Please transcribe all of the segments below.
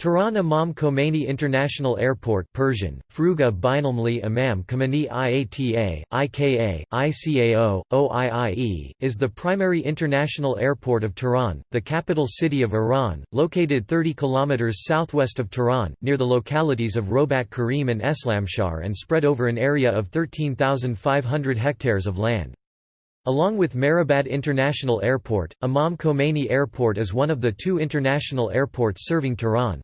Tehran Imam Khomeini International Airport Persian, Fruga Binalmli Imam Khomeini IATA, IKA, ICAO, OIIE, is the primary international airport of Tehran, the capital city of Iran, located 30 km southwest of Tehran, near the localities of Robat Karim and Eslamshahr and spread over an area of 13,500 hectares of land. Along with Mehrabad International Airport, Imam Khomeini Airport is one of the two international airports serving Tehran.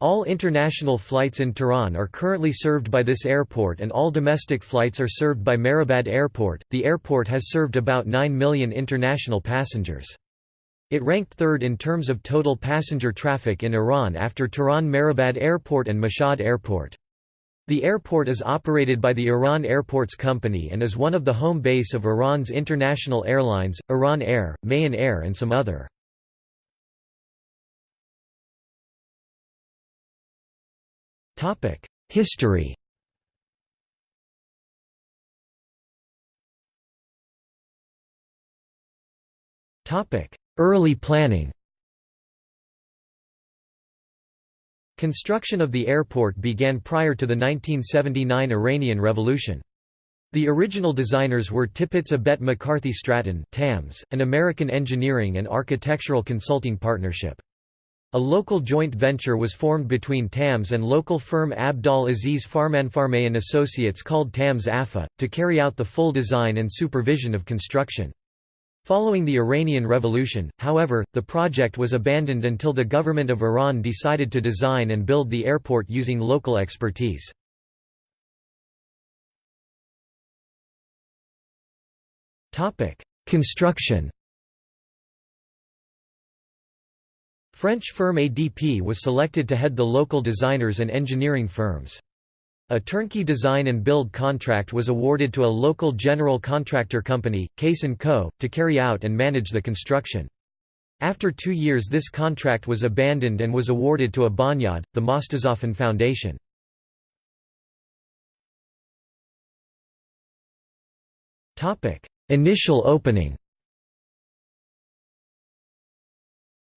All international flights in Tehran are currently served by this airport and all domestic flights are served by Mehrabad Airport. The airport has served about 9 million international passengers. It ranked third in terms of total passenger traffic in Iran after Tehran Mehrabad Airport and Mashhad Airport. The airport is operated by the Iran Airports Company and is one of the home base of Iran's international airlines, Iran Air, Mahan Air and some other. History Topic: Early planning Construction of the airport began prior to the 1979 Iranian Revolution. The original designers were Tippetts Abbett McCarthy Stratton TAMS, an American engineering and architectural consulting partnership. A local joint venture was formed between TAMS and local firm Abdal Aziz Farmanfarmaian and Associates called TAMS AFA, to carry out the full design and supervision of construction. Following the Iranian Revolution, however, the project was abandoned until the government of Iran decided to design and build the airport using local expertise. Construction French firm ADP was selected to head the local designers and engineering firms. A turnkey design and build contract was awarded to a local general contractor company, Kayson Co., to carry out and manage the construction. After two years this contract was abandoned and was awarded to a Bonyad, the Mostazafan Foundation. Initial opening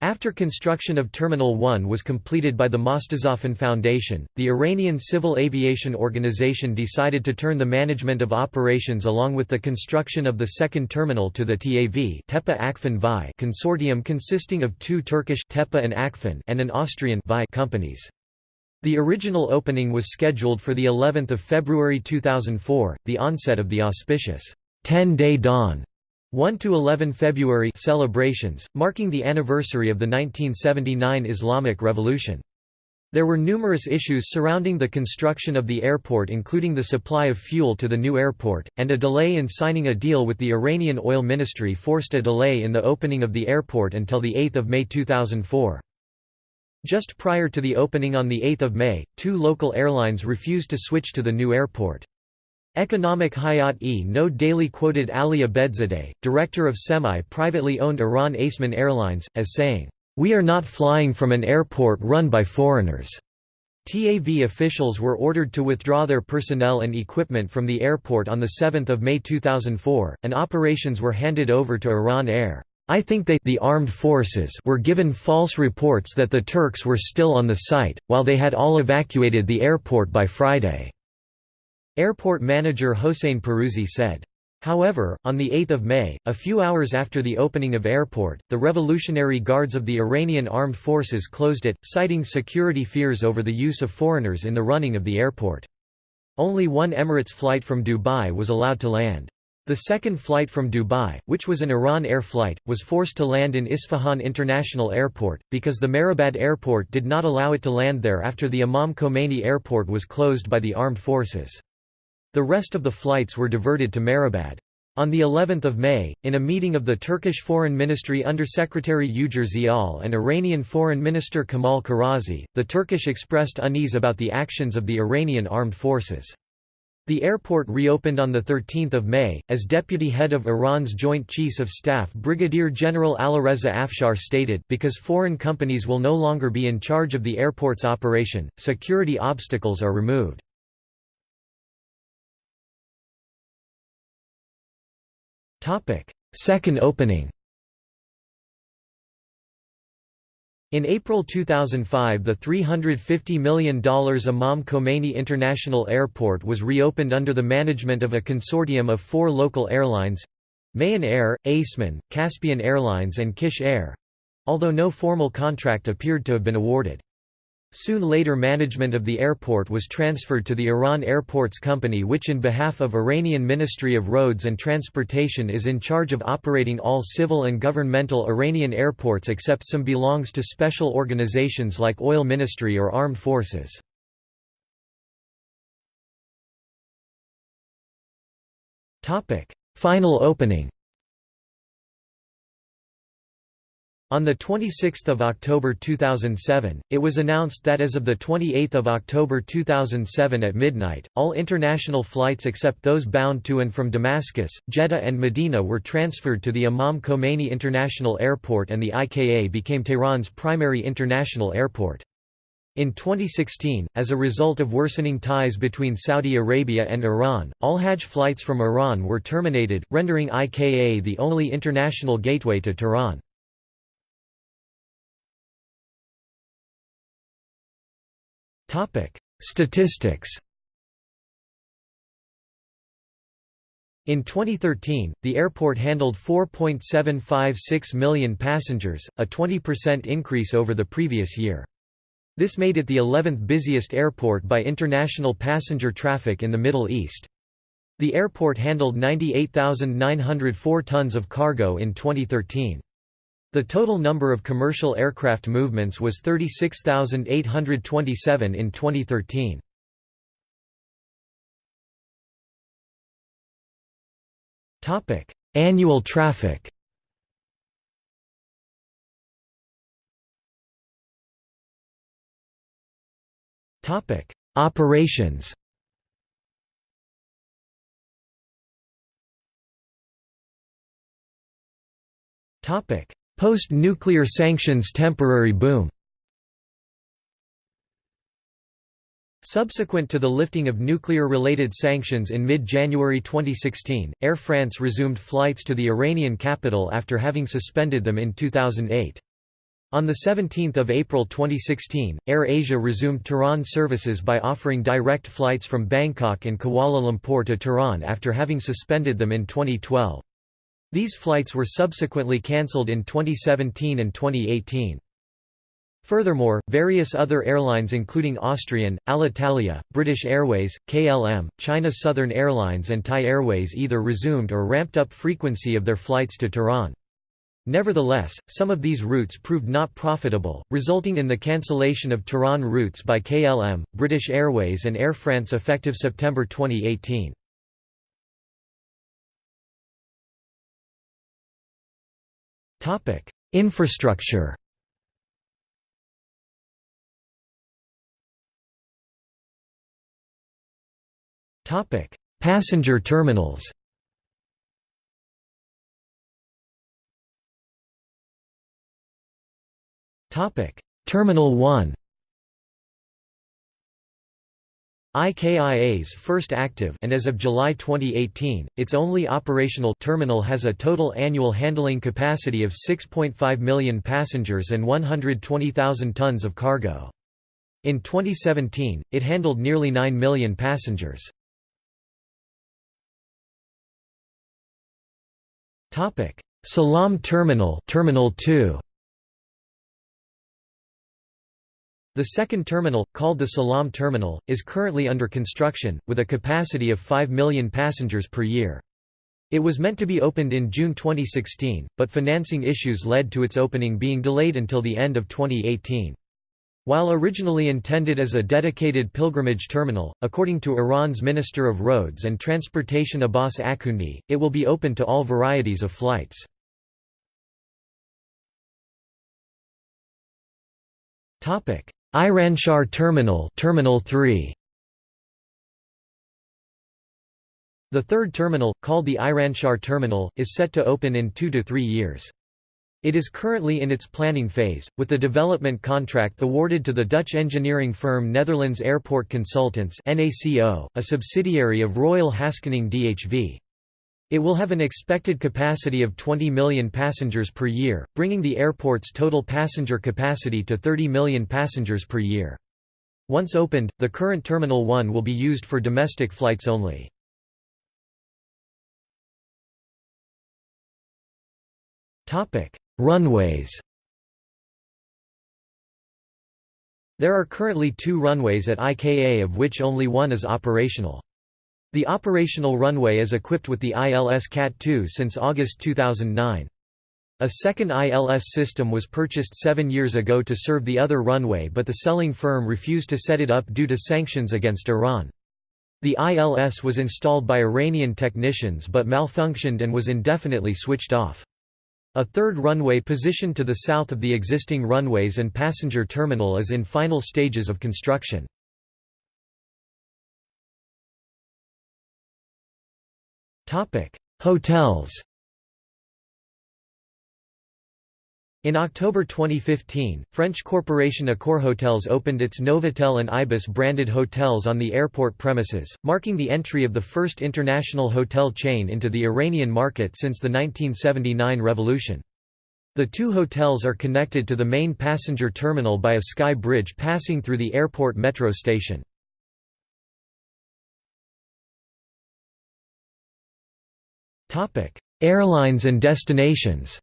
After construction of Terminal 1 was completed by the Mostazafan Foundation, the Iranian Civil Aviation Organization decided to turn the management of operations along with the construction of the second terminal to the TAV Tepe VI consortium consisting of two Turkish Tepe and Akfen and an Austrian VI companies. The original opening was scheduled for the 11th of February 2004, the onset of the auspicious 10-day dawn 1 to 11 February celebrations marking the anniversary of the 1979 Islamic Revolution. There were numerous issues surrounding the construction of the airport including the supply of fuel to the new airport, and a delay in signing a deal with the Iranian oil ministry forced a delay in the opening of the airport until 8 May 2004. Just prior to the opening on 8 May, two local airlines refused to switch to the new airport. Economic Hayat-e No daily quoted Ali Abedzadeh, director of semi-privately owned Iran Aseman Airlines, as saying, "...we are not flying from an airport run by foreigners." TAV officials were ordered to withdraw their personnel and equipment from the airport on 7 May 2004, and operations were handed over to Iran Air. I think they the armed forces were given false reports that the Turks were still on the site, while they had all evacuated the airport by Friday. Airport manager Hossein Pirouzi said. However, on 8 May, a few hours after the opening of airport, the Revolutionary Guards of the Iranian Armed Forces closed it, citing security fears over the use of foreigners in the running of the airport. Only one Emirates flight from Dubai was allowed to land. The second flight from Dubai, which was an Iran Air flight, was forced to land in Isfahan International Airport, because the Mehrabad Airport did not allow it to land there after the Imam Khomeini Airport was closed by the armed forces. The rest of the flights were diverted to Mehrabad. On the 11th of May, in a meeting of the Turkish Foreign Ministry Undersecretary Ugur Ziyal and Iranian Foreign Minister Kamal Kharazi, the Turkish expressed unease about the actions of the Iranian armed forces. The airport reopened on 13 May, as deputy head of Iran's Joint Chiefs of Staff Brigadier General Alireza Afshar stated, because foreign companies will no longer be in charge of the airport's operation, security obstacles are removed. Second opening In April 2005 the $350 million Imam Khomeini International Airport was reopened under the management of a consortium of four local airlines—Mahan Air, Aseman, Caspian Airlines and Kish Air—although no formal contract appeared to have been awarded. Soon later management of the airport was transferred to the Iran Airports Company which in behalf of Iranian Ministry of Roads and Transportation is in charge of operating all civil and governmental Iranian airports except some belongs to special organizations like Oil Ministry or Armed Forces. Final opening On 26 October 2007, it was announced that as of 28 October 2007 at midnight, all international flights except those bound to and from Damascus, Jeddah and Medina were transferred to the Imam Khomeini International Airport and the IKA became Tehran's primary international airport. In 2016, as a result of worsening ties between Saudi Arabia and Iran, all Hajj flights from Iran were terminated, rendering IKA the only international gateway to Tehran. Statistics In 2013, the airport handled 4.756 million passengers, a 20% increase over the previous year. This made it the 11th busiest airport by international passenger traffic in the Middle East. The airport handled 98,904 tons of cargo in 2013. The total number of commercial aircraft movements was 36,827 in 2013. Topic: Annual traffic. Topic: Operations. Topic: Post-nuclear sanctions temporary boom Subsequent to the lifting of nuclear-related sanctions in mid-January 2016, Air France resumed flights to the Iranian capital after having suspended them in 2008. On 17 April 2016, Air Asia resumed Tehran services by offering direct flights from Bangkok and Kuala Lumpur to Tehran after having suspended them in 2012. These flights were subsequently cancelled in 2017 and 2018. Furthermore, various other airlines including Austrian, Alitalia, British Airways, KLM, China Southern Airlines and Thai Airways either resumed or ramped up frequency of their flights to Tehran. Nevertheless, some of these routes proved not profitable, resulting in the cancellation of Tehran routes by KLM, British Airways and Air France effective September 2018. Topic: Infrastructure. Topic: Passenger terminals. Topic: Terminal 1. IKIA's first active and as of July 2018, its only operational terminal has a total annual handling capacity of 6.5 million passengers and 120,000 tons of cargo. In 2017, it handled nearly 9 million passengers. Salam Terminal Terminal 2 The second terminal, called the Salam Terminal, is currently under construction, with a capacity of 5 million passengers per year. It was meant to be opened in June 2016, but financing issues led to its opening being delayed until the end of 2018. While originally intended as a dedicated pilgrimage terminal, according to Iran's Minister of Roads and Transportation Abbas Akhundi, it will be open to all varieties of flights. Iranshahr Terminal Terminal 3 The third terminal, called the Iranshahr Terminal, is set to open in two to three years. It is currently in its planning phase, with the development contract awarded to the Dutch engineering firm Netherlands Airport Consultants a subsidiary of Royal Haskoning DHV. It will have an expected capacity of 20 million passengers per year, bringing the airport's total passenger capacity to 30 million passengers per year. Once opened, the current Terminal 1 will be used for domestic flights only. Runways There are currently two runways at IKA of which only one is operational. The operational runway is equipped with the ILS CAT-2 since August 2009. A second ILS system was purchased seven years ago to serve the other runway but the selling firm refused to set it up due to sanctions against Iran. The ILS was installed by Iranian technicians but malfunctioned and was indefinitely switched off. A third runway positioned to the south of the existing runways and passenger terminal is in final stages of construction. Hotels In October 2015, French corporation Accor Hotels opened its Novotel and Ibis branded hotels on the airport premises, marking the entry of the first international hotel chain into the Iranian market since the 1979 revolution. The two hotels are connected to the main passenger terminal by a sky bridge passing through the airport metro station. Topic: Airlines and destinations.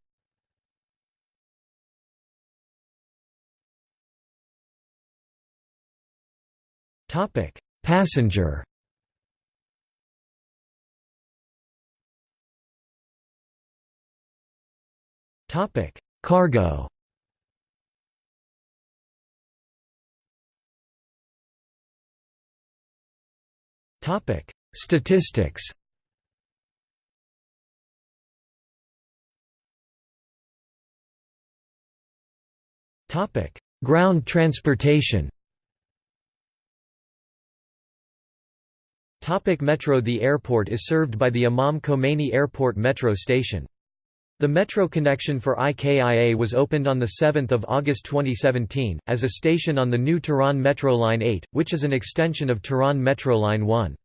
Topic: Passenger. Topic: Cargo. Topic: Statistics. Ground transportation. Topic Metro The airport is served by the Imam Khomeini Airport Metro station. The metro connection for IKIA was opened on 7 August 2017, as a station on the new Tehran Metro Line 8, which is an extension of Tehran Metro Line 1.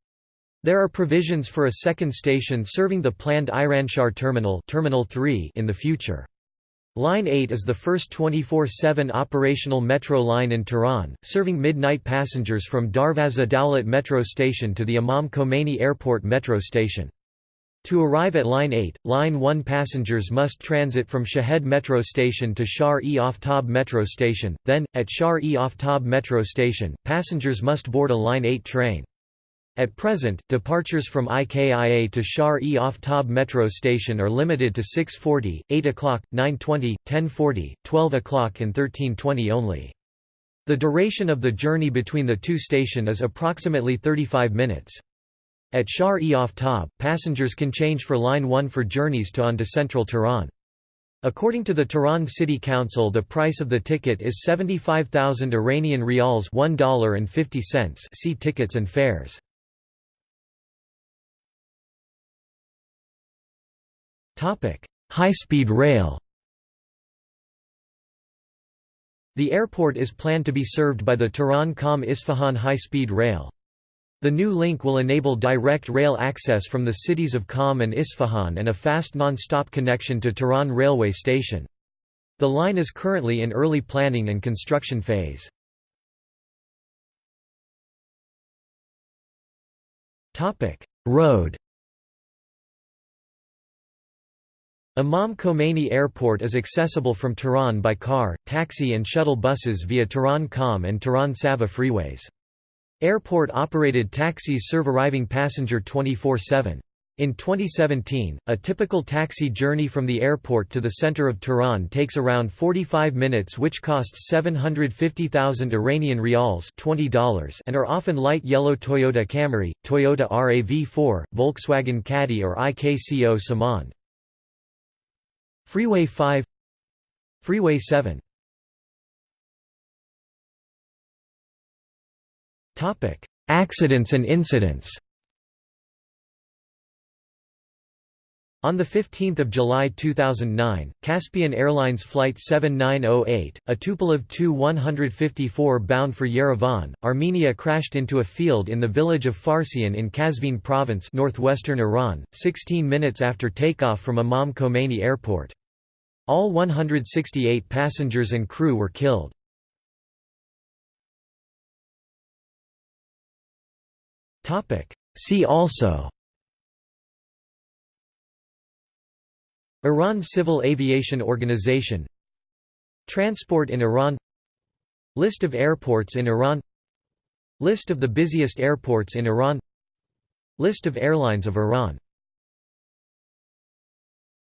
There are provisions for a second station serving the planned Iranshahr Terminal, Terminal 3 in the future. Line 8 is the first 24-7 operational metro line in Tehran, serving midnight passengers from Darvazeh Dowlat metro station to the Imam Khomeini Airport metro station. To arrive at Line 8, Line 1 passengers must transit from Shahed metro station to Shar-e-Aftab metro station, then, at Shar-e-Aftab metro station, passengers must board a Line 8 train. At present, departures from IKIA to Shar-e-Aftab metro station are limited to 6.40, 8 o'clock, 9.20, 10.40, 12 o'clock and 13.20 only. The duration of the journey between the two station is approximately 35 minutes. At Shar-e-Aftab, passengers can change for Line 1 for journeys to on to central Tehran. According to the Tehran City Council the price of the ticket is 75,000 Iranian rials $1.50 see tickets and fares. High-speed rail The airport is planned to be served by the Tehran-Qom-Isfahan high-speed rail. The new link will enable direct rail access from the cities of Qom and Isfahan and a fast non-stop connection to Tehran railway station. The line is currently in early planning and construction phase. Road Imam Khomeini Airport is accessible from Tehran by car, taxi and shuttle buses via Tehran Qom and Tehran Saveh freeways. Airport-operated taxis serve arriving passenger 24-7. In 2017, a typical taxi journey from the airport to the center of Tehran takes around 45 minutes which costs 750,000 Iranian rials $20 and are often light yellow Toyota Camry, Toyota RAV4, Volkswagen Caddy or IKCO Samand. Freeway 5 Freeway 7 Topic: Accidents and incidents. On 15 July 2009, Caspian Airlines Flight 7908, a Tupolev Tu-154 bound for Yerevan, Armenia crashed into a field in the village of Farsian in Qazvin province northwestern Iran, 16 minutes after takeoff from Imam Khomeini Airport. All 168 passengers and crew were killed. See also. Iran Civil Aviation Organization. Transport in Iran. List of airports in Iran. List of the busiest airports in Iran. List of airlines of Iran